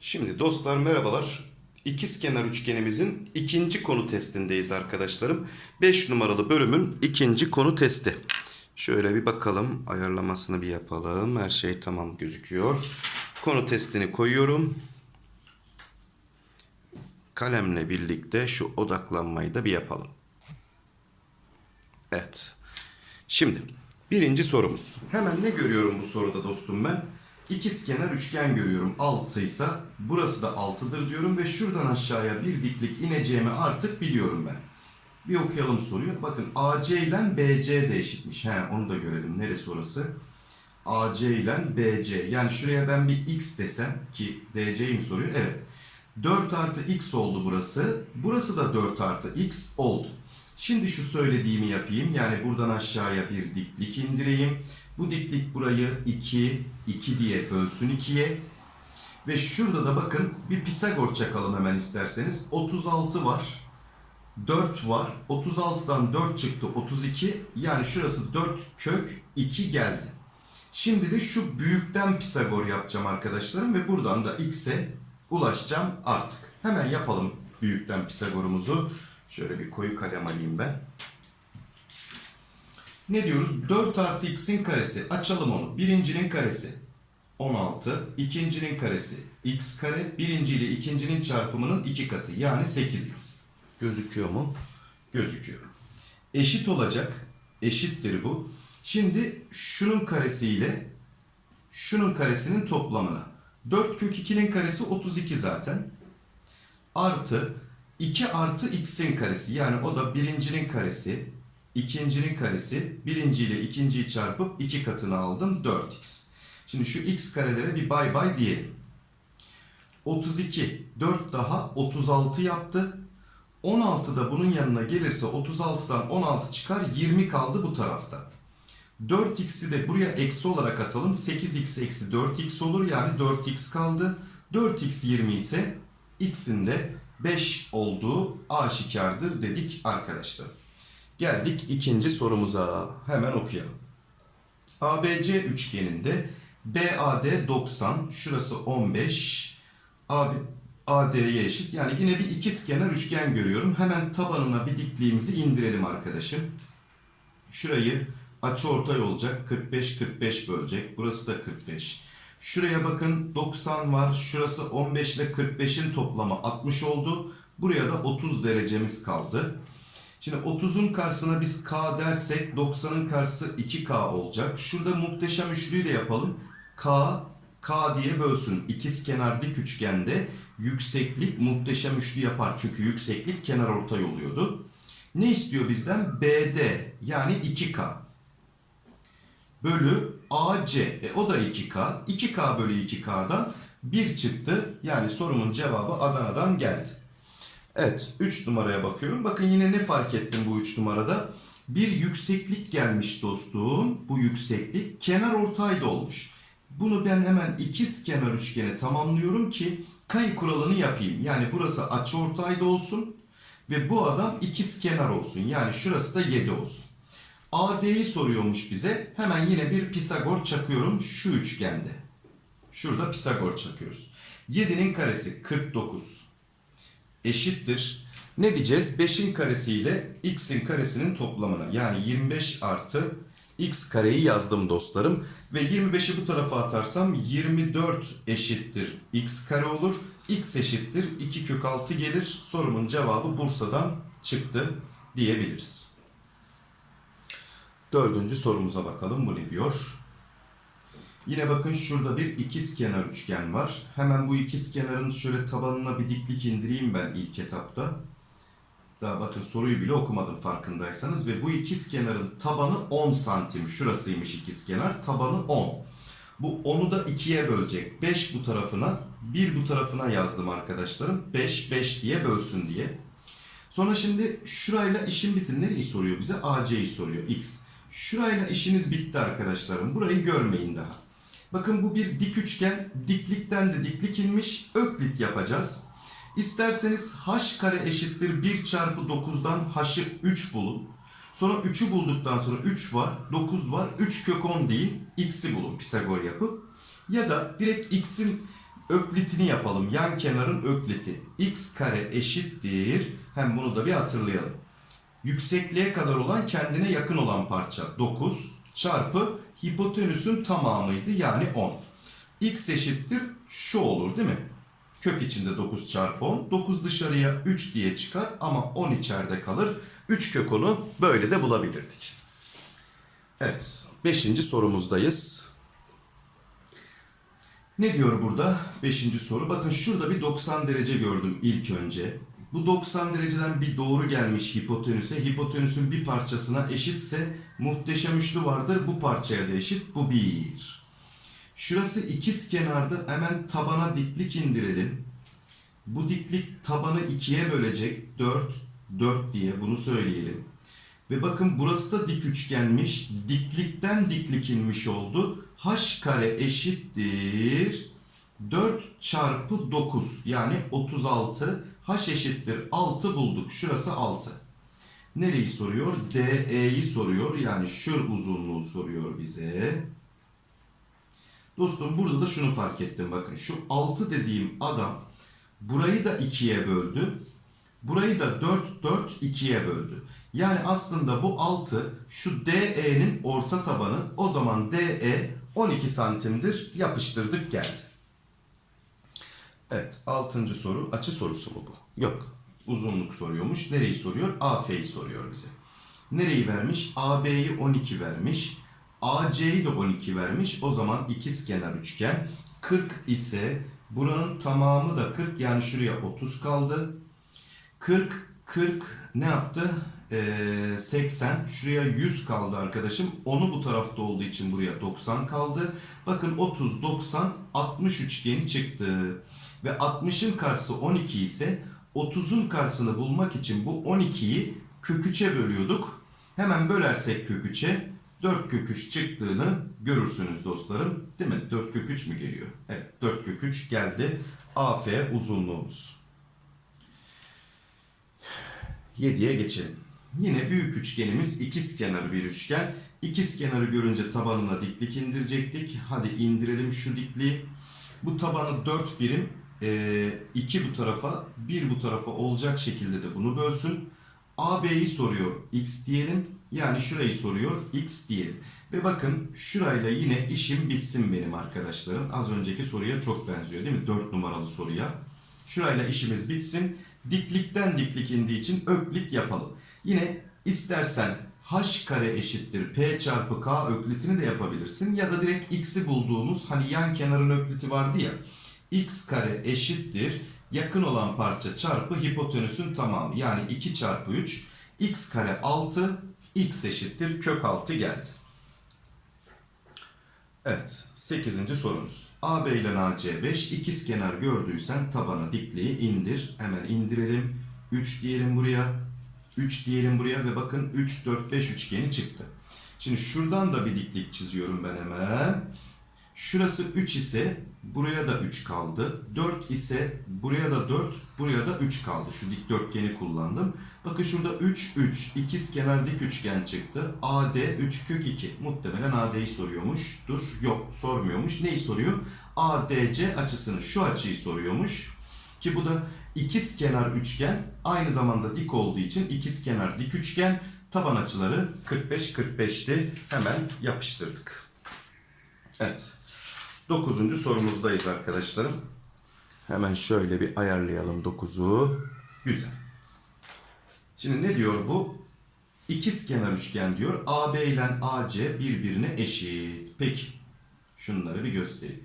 Şimdi dostlar merhabalar. İkizkenar üçgenimizin ikinci konu testindeyiz arkadaşlarım. 5 numaralı bölümün ikinci konu testi. Şöyle bir bakalım ayarlamasını bir yapalım. Her şey tamam gözüküyor. Konu testini koyuyorum. Kalemle birlikte şu odaklanmayı da bir yapalım. Evet. Şimdi birinci sorumuz. Hemen ne görüyorum bu soruda dostum ben? İkizkenar üçgen görüyorum. 6 ise burası da 6'dır diyorum ve şuradan aşağıya bir diklik ineceğimi artık biliyorum ben. Bir okuyalım soruyu. Bakın AC ile BC de eşitmiş. He, onu da görelim. Neresi orası? AC ile BC. Yani şuraya ben bir X desem ki DC'yi mi soruyor? Evet. 4 artı X oldu burası. Burası da 4 artı X oldu. Şimdi şu söylediğimi yapayım. Yani buradan aşağıya bir diklik indireyim. Bu diklik burayı 2, 2 diye bölsün 2'ye. Ve şurada da bakın bir Pisagor çakalım hemen isterseniz. 36 var. 4 var. 36'dan 4 çıktı 32. Yani şurası 4 kök 2 geldi. Şimdi de şu büyükten Pisagor yapacağım arkadaşlarım. Ve buradan da x'e ulaşacağım artık. Hemen yapalım büyükten Pisagor'umuzu. Şöyle bir koyu kalem alayım ben. Ne diyoruz? 4 artı x'in karesi. Açalım onu. Birincinin karesi 16. ikincinin karesi x kare. Birinci ile ikincinin çarpımının iki katı. Yani 8x. Gözüküyor mu? Gözüküyor. Eşit olacak. Eşittir bu. Şimdi şunun karesiyle şunun karesinin toplamına. 4 kök 2'nin karesi 32 zaten. Artı 2 artı x'in karesi. Yani o da birincinin karesi, ikincinin karesi, birinci ile ikinciyi çarpıp 2 katını aldım 4x. Şimdi şu x karelere bir bay bay diyelim. 32, 4 daha 36 yaptı. 16 da bunun yanına gelirse 36'dan 16 çıkar 20 kaldı bu tarafta. 4x'i de buraya eksi olarak atalım. 8x eksi 4x olur yani 4x kaldı. 4x 20 ise x'in de 5 olduğu aşikardır dedik arkadaşlar. Geldik ikinci sorumuza. Hemen okuyalım. ABC üçgeninde BAD 90, şurası 15, AB, AD'ye eşit. Yani yine bir ikizkenar üçgen görüyorum. Hemen tabanına bir dikliğimizi indirelim arkadaşım. Şurayı açıortay olacak. 45 45 bölecek. Burası da 45. Şuraya bakın 90 var. Şurası 15 ile 45'in toplamı 60 oldu. Buraya da 30 derecemiz kaldı. Şimdi 30'un karşısına biz K dersek 90'ın karşısı 2K olacak. Şurada muhteşem üçlüyü de yapalım. K, K diye bölsün. İkiz kenar dik üçgende yükseklik muhteşem üçlü yapar. Çünkü yükseklik kenar ortay oluyordu. Ne istiyor bizden? BD yani 2K bölü AC. E, o da 2K. 2K bölü 2K'dan 1 çıktı. Yani sorumun cevabı Adana'dan geldi. Evet 3 numaraya bakıyorum. Bakın yine ne fark ettim bu 3 numarada? Bir yükseklik gelmiş dostum. Bu yükseklik kenar ortayda olmuş. Bunu ben hemen ikiz kenar üçgene tamamlıyorum ki kayı kuralını yapayım. Yani burası açıortayda olsun ve bu adam ikiz kenar olsun. Yani şurası da 7 olsun. AD'yi soruyormuş bize. Hemen yine bir Pisagor çakıyorum şu üçgende. Şurada Pisagor çakıyoruz. 7'nin karesi 49 eşittir. Ne diyeceğiz? 5'in karesi ile x'in karesinin toplamına. Yani 25 artı x kareyi yazdım dostlarım. Ve 25'i bu tarafa atarsam 24 eşittir x kare olur. x eşittir 2 kök 6 gelir. Sorumun cevabı Bursa'dan çıktı diyebiliriz. Dördüncü sorumuza bakalım. Bu ne diyor? Yine bakın şurada bir ikizkenar üçgen var. Hemen bu ikizkenarın şöyle tabanına bir diklik indireyim ben ilk etapta. Daha bakın soruyu bile okumadım farkındaysanız. Ve bu ikizkenarın tabanı 10 santim. Şurasıymış ikizkenar. Tabanı 10. Bu 10'u da 2'ye bölecek. 5 bu tarafına, 1 bu tarafına yazdım arkadaşlarım. 5, 5 diye bölsün diye. Sonra şimdi şurayla işin bitti. Nereyi soruyor bize? AC'yi soruyor. X. Şurayla işiniz bitti arkadaşlarım. Burayı görmeyin daha. Bakın bu bir dik üçgen. Diklikten de diklik inmiş. Öklit yapacağız. İsterseniz h kare eşittir 1 çarpı 9'dan h'ı 3 bulun. Sonra 3'ü bulduktan sonra 3 var, 9 var. 3 kök 10 değil. X'i bulun Pisagor yapıp. Ya da direkt X'in öklitini yapalım. Yan kenarın ökliti. X kare eşittir. Hem bunu da bir hatırlayalım. Yüksekliğe kadar olan kendine yakın olan parça 9 çarpı hipotenüsün tamamıydı yani 10. X eşittir şu olur değil mi? Kök içinde 9 çarpı 10. 9 dışarıya 3 diye çıkar ama 10 içeride kalır. 3 kök 10'u böyle de bulabilirdik. Evet. 5. sorumuzdayız. Ne diyor burada? 5. soru. Bakın şurada bir 90 derece gördüm ilk önce. Bu 90 dereceden bir doğru gelmiş hipotenüse. Hipotenüsün bir parçasına eşitse muhteşem üçlü vardır. Bu parçaya da eşit. Bu 1. Şurası ikiz kenarda hemen tabana diklik indirelim. Bu diklik tabanı ikiye bölecek. 4, 4 diye bunu söyleyelim. Ve bakın burası da dik üçgenmiş. Diklikten diklik inmiş oldu. H kare eşittir 4 çarpı 9 yani 36. H eşittir 6 bulduk. Şurası 6. Nereyi soruyor? DE'yi soruyor. Yani şur uzunluğu soruyor bize. Dostum burada da şunu fark ettim bakın. Şu 6 dediğim adam burayı da 2'ye böldü. Burayı da 4 4 2'ye böldü. Yani aslında bu 6 şu DE'nin orta tabanı. O zaman DE 12 santimdir. Yapıştırdık geldi. Evet 6. soru açı sorusu mu bu? Yok. Uzunluk soruyormuş. Nereyi soruyor? AF'yi soruyor bize. Nereyi vermiş? AB'yi 12 vermiş. AC'yi de 12 vermiş. O zaman ikizkenar üçgen 40 ise buranın tamamı da 40 yani şuraya 30 kaldı. 40 40 ne yaptı? Ee, 80 şuraya 100 kaldı arkadaşım. Onu bu tarafta olduğu için buraya 90 kaldı. Bakın 30 90 60 üçgeni çıktı. Ve 60'ın karşısı 12 ise 30'un karşısını bulmak için bu 12'yi kök 3'e bölüyorduk. Hemen bölersek kök 3'e 4 kök 3 çıktığını görürsünüz dostlarım. Değil mi? 4 kök 3 mü geliyor? Evet 4 kök 3 geldi. AF uzunluğumuz. 7'ye geçelim. Yine büyük üçgenimiz ikiz kenarı bir üçgen. İkiz kenarı görünce tabanına diklik indirecektik. Hadi indirelim şu dikliği. Bu tabanı 4 birim 2 bu tarafa 1 bu tarafa olacak şekilde de bunu bölsün. AB'yi soruyor x diyelim. Yani şurayı soruyor x diyelim. Ve bakın şurayla yine işim bitsin benim arkadaşlarım. Az önceki soruya çok benziyor değil mi? 4 numaralı soruya. Şurayla işimiz bitsin. Diklikten diklik indiği için öklit yapalım. Yine istersen h kare eşittir p çarpı k öklitini de yapabilirsin. Ya da direkt x'i bulduğumuz hani yan kenarın ökliti vardı ya. x kare eşittir yakın olan parça çarpı hipotenüsün tamamı. Yani 2 çarpı 3 x kare 6 x eşittir kök 6 geldi. Evet 8. sorumuz. AB ile AC 5 ikizkenar gördüysen tabana dikliği indir. Hemen indirelim. 3 diyelim buraya. 3 diyelim buraya ve bakın 3 4 5 üçgeni çıktı. Şimdi şuradan da bir diklik çiziyorum ben hemen. Şurası 3 ise buraya da 3 kaldı. 4 ise buraya da 4, buraya da 3 kaldı. Şu dikdörtgeni kullandım. Bakın şurada 3, 3, ikiz kenar dik üçgen çıktı. AD 3 kök 2. Muhtemelen AD'yi soruyormuştur. Yok sormuyormuş. Neyi soruyor? ADC açısını, şu açıyı soruyormuş. Ki bu da ikiz kenar üçgen. Aynı zamanda dik olduğu için ikiz kenar dik üçgen. Taban açıları 45-45'ti. Hemen yapıştırdık. Evet. Dokuzuncu sorumuzdayız arkadaşlarım. Hemen şöyle bir ayarlayalım 9'u. Güzel. Şimdi ne diyor bu? İkiz kenar üçgen diyor. AB ile AC birbirine eşit. Peki. Şunları bir göstereyim.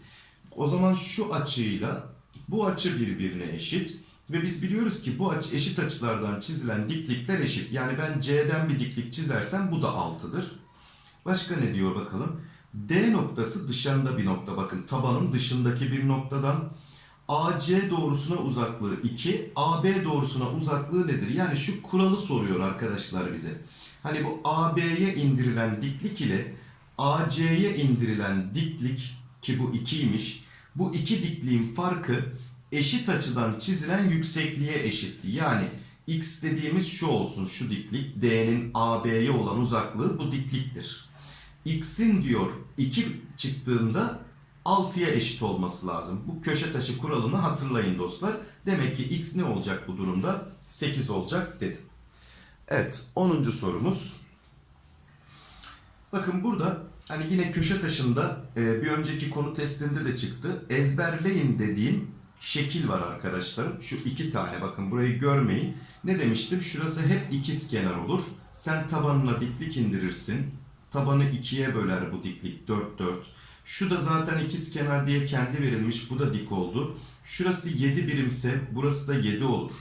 O zaman şu açıyla bu açı birbirine eşit. Ve biz biliyoruz ki bu açı eşit açılardan çizilen diklikler eşit. Yani ben C'den bir diklik çizersem bu da 6'dır. Başka ne diyor bakalım? D noktası dışarında bir nokta. Bakın tabanın dışındaki bir noktadan AC doğrusuna uzaklığı 2, AB doğrusuna uzaklığı nedir? Yani şu kuralı soruyor arkadaşlar bize. Hani bu AB'ye indirilen diklik ile AC'ye indirilen diklik ki bu 2'ymiş. Bu iki dikliğin farkı eşit açıdan çizilen yüksekliğe eşitti. Yani x dediğimiz şu olsun şu diklik. D'nin AB'ye olan uzaklığı bu dikliktir. X'in diyor 2 çıktığında 6'ya eşit olması lazım. Bu köşe taşı kuralını hatırlayın dostlar. Demek ki x ne olacak bu durumda? 8 olacak dedim. Evet 10. sorumuz. Bakın burada hani yine köşe taşında e, bir önceki konu testinde de çıktı. Ezberleyin dediğim şekil var arkadaşlarım. Şu iki tane bakın burayı görmeyin. Ne demiştim? Şurası hep ikizkenar olur. Sen tabanına diklik indirirsin. Tabanı ikiye böler bu diklik 4 4. Şu da zaten ikizkenar diye kendi verilmiş. Bu da dik oldu. Şurası 7 birimse burası da 7 olur.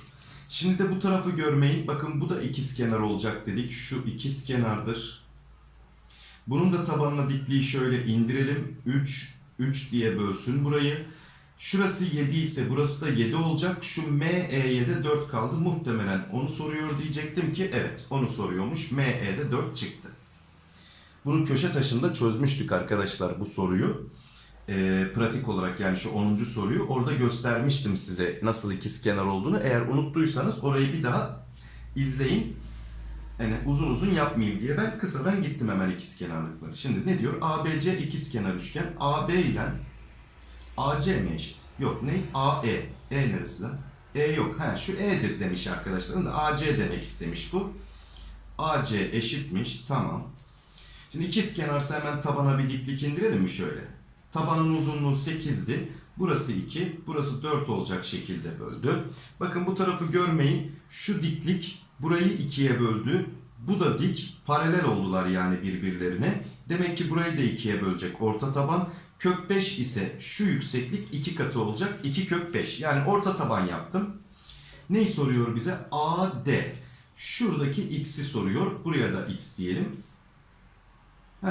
Şimdi de bu tarafı görmeyin. Bakın bu da ikizkenar olacak dedik. Şu ikizkenardır. Bunun da tabanına dikliği şöyle indirelim. 3, 3 diye bölsün burayı. Şurası 7 ise burası da 7 olacak. Şu ME'ye de 4 kaldı. Muhtemelen onu soruyor diyecektim ki evet onu soruyormuş. ME'de 4 çıktı. Bunu köşe taşında çözmüştük arkadaşlar bu soruyu. Ee, pratik olarak yani şu 10. soruyu orada göstermiştim size nasıl ikizkenar olduğunu. Eğer unuttuysanız orayı bir daha izleyin. Yani uzun uzun yapmayayım diye ben kısadan gittim hemen ikizkenarlıkları. Şimdi ne diyor? ABC ikizkenar üçgen. AB ile AC mi eşit? Yok ne? AE. E neresi? E yok. Ha şu E'dir demiş arkadaşlarım da AC demek istemiş bu. AC eşitmiş. Tamam. Şimdi ikiz kenarsa hemen tabana bir diklik indirelim mi şöyle? Tabanın uzunluğu 8'di. Burası 2, burası 4 olacak şekilde böldü. Bakın bu tarafı görmeyin. Şu diklik burayı ikiye böldü. Bu da dik. Paralel oldular yani birbirlerine. Demek ki burayı da ikiye bölecek orta taban. Kök 5 ise şu yükseklik 2 katı olacak. 2 kök 5. Yani orta taban yaptım. Neyi soruyor bize? AD. Şuradaki x'i soruyor. Buraya da x diyelim. He,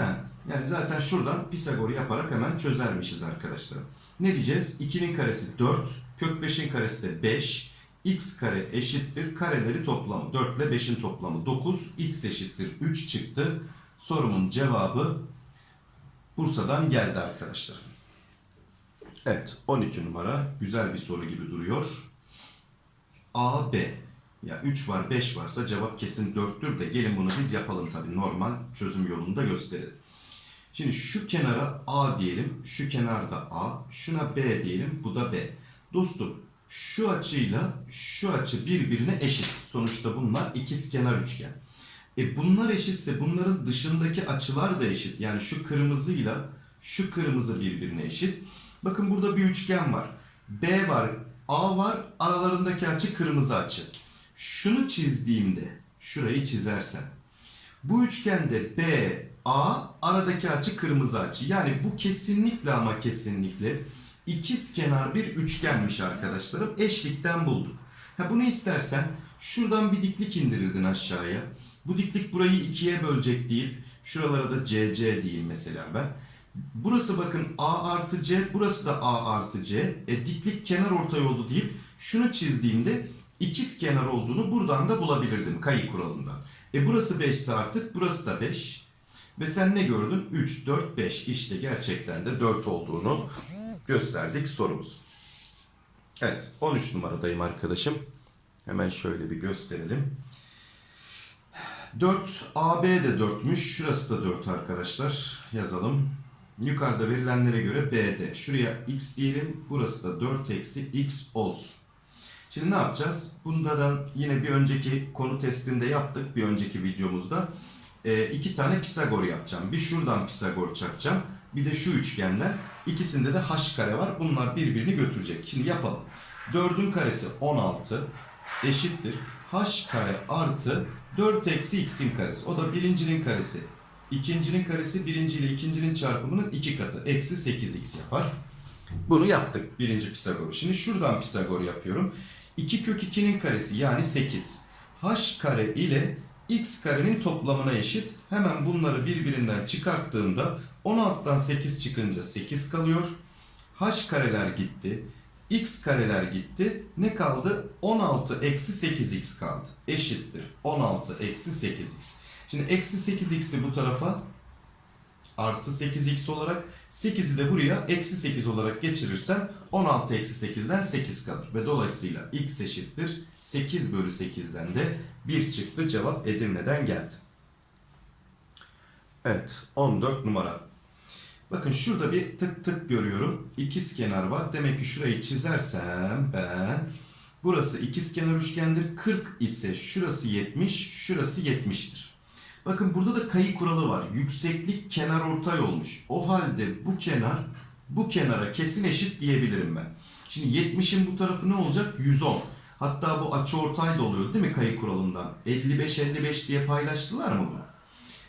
yani zaten şuradan Pisagor yaparak hemen çözermişiz arkadaşlar. Ne diyeceğiz? 2'nin karesi 4, kök 5'in karesi de 5. x kare eşittir kareleri toplamı. 4 ile 5'in toplamı 9. x eşittir 3 çıktı. Sorumun cevabı Bursa'dan geldi arkadaşlar. Evet 12 numara güzel bir soru gibi duruyor. A, B. Ya 3 var 5 varsa cevap kesin 4'tür de gelin bunu biz yapalım tabii normal çözüm yolunda gösterelim. Şimdi şu kenara A diyelim, şu kenarda A, şuna B diyelim, bu da B. Dostum şu açıyla şu açı birbirine eşit. Sonuçta bunlar ikizkenar üçgen. E bunlar eşitse bunların dışındaki açılar da eşit. Yani şu kırmızıyla şu kırmızı birbirine eşit. Bakın burada bir üçgen var. B var, A var, aralarındaki açı kırmızı açı. Şunu çizdiğimde, şurayı çizersem, bu üçgende B, A, aradaki açı kırmızı açı. Yani bu kesinlikle ama kesinlikle ikiz kenar bir üçgenmiş arkadaşlarım. Eşlikten bulduk. Ha bunu istersen şuradan bir diklik indirirdin aşağıya. Bu diklik burayı ikiye bölecek deyip şuralara da CC diyeyim mesela ben. Burası bakın A artı C, burası da A artı C. E, diklik kenar ortay oldu deyip şunu çizdiğimde ikiz kenar olduğunu buradan da bulabilirdim kayı kuralından. E burası 5 ise artık burası da 5. Ve sen ne gördün? 3, 4, 5. İşte gerçekten de 4 olduğunu gösterdik sorumuz. Evet 13 numaradayım arkadaşım. Hemen şöyle bir gösterelim. 4 AB de 4'müş. Şurası da 4 arkadaşlar. Yazalım. Yukarıda verilenlere göre BD. Şuraya x diyelim. Burası da 4 eksi x olsun. Şimdi ne yapacağız? Bunda da yine bir önceki konu testinde yaptık. Bir önceki videomuzda. E, iki tane Pisagor yapacağım. Bir şuradan Pisagor çakacağım. Bir de şu üçgenler. İkisinde de h kare var. Bunlar birbirini götürecek. Şimdi yapalım. 4'ün karesi 16 eşittir. h kare artı 4 eksi x'in karesi. O da birincinin karesi. İkincinin karesi birinci ile ikincinin çarpımının iki katı. Eksi 8x yapar. Bunu yaptık birinci Pisagor'u. Şimdi şuradan Pisagor yapıyorum. 2 kök 2'nin karesi yani 8. h kare ile x karenin toplamına eşit. Hemen bunları birbirinden çıkarttığımda 16'dan 8 çıkınca 8 kalıyor. h kareler gitti. X kareler gitti. Ne kaldı? 16 eksi 8x kaldı. Eşittir. 16 eksi 8x. Şimdi eksi 8x'i bu tarafa artı 8x olarak 8'i de buraya eksi 8 olarak geçirirsem 16 eksi 8'den 8 kalır. Ve dolayısıyla x eşittir 8 bölü 8'den de 1 çıktı. Cevap Edirne'den geldi. Evet 14 numara. Bakın şurada bir tık tık görüyorum. İkiz kenar var. Demek ki şurayı çizersem ben burası ikiz kenar üçgendir. 40 ise şurası 70, şurası 70'tir. Bakın burada da kayı kuralı var. Yükseklik kenar ortay olmuş. O halde bu kenar bu kenara kesin eşit diyebilirim ben. Şimdi 70'in bu tarafı ne olacak? 110. Hatta bu açı ortay da oluyor değil mi kayı kuralından? 55 55 diye paylaştılar mı bunu?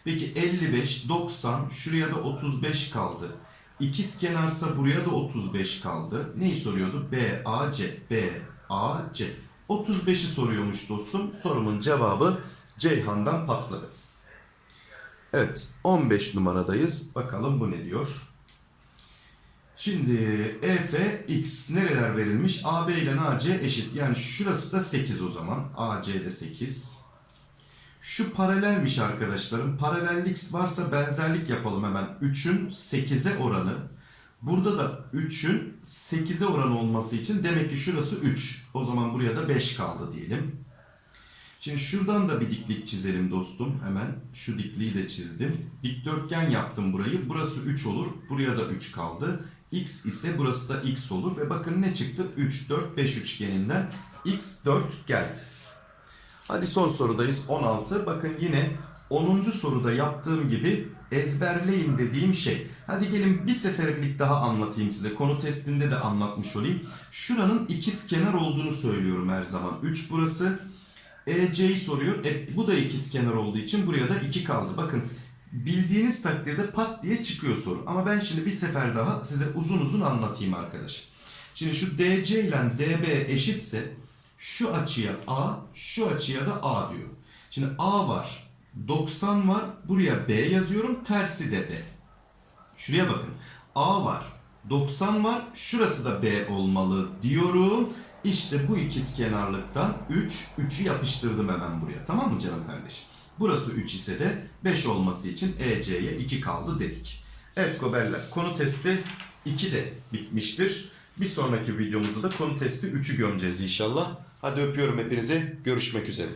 Peki 55, 90, şuraya da 35 kaldı. İkiz kenarsa buraya da 35 kaldı. Neyi soruyordu? B, A, C. B, A, C. 35'i soruyormuş dostum. Sorumun cevabı Ceyhan'dan patladı. Evet, 15 numaradayız. Bakalım bu ne diyor? Şimdi EF X nereler verilmiş? AB ile AC eşit. Yani şurası da 8 o zaman. AC de 8. Şu paralelmiş arkadaşlarım. Paralellik varsa benzerlik yapalım hemen. 3'ün 8'e oranı. Burada da 3'ün 8'e oranı olması için demek ki şurası 3. O zaman buraya da 5 kaldı diyelim. Şimdi şuradan da bir diklik çizelim dostum. Hemen şu dikliği de çizdim. Dikdörtgen yaptım burayı. Burası 3 olur. Buraya da 3 kaldı. X ise burası da X olur. Ve bakın ne çıktı? 3, 4, 5 üçgeninden X 4 geldi. Hadi son sorudayız 16. Bakın yine 10. soruda yaptığım gibi ezberleyin dediğim şey. Hadi gelin bir seferlik daha anlatayım size. Konu testinde de anlatmış olayım. Şuranın ikiz kenar olduğunu söylüyorum her zaman. 3 burası. EC'yi soruyor. E, bu da ikiz kenar olduğu için buraya da 2 kaldı. Bakın bildiğiniz takdirde pat diye çıkıyor soru. Ama ben şimdi bir sefer daha size uzun uzun anlatayım arkadaş. Şimdi şu DC ile DB eşitse şu açıya A, şu açıya da A diyor. Şimdi A var, 90 var, buraya B yazıyorum, tersi de B. Şuraya bakın. A var, 90 var, şurası da B olmalı diyorum. İşte bu ikiz kenarlıktan 3, 3'ü yapıştırdım hemen buraya. Tamam mı canım kardeşim? Burası 3 ise de 5 olması için EC'ye 2 kaldı dedik. Evet Koberler, konu testi 2 de bitmiştir. Bir sonraki videomuzda da konu testi 3'ü gömeceğiz inşallah. Hadi öpüyorum hepinizi. Görüşmek üzere.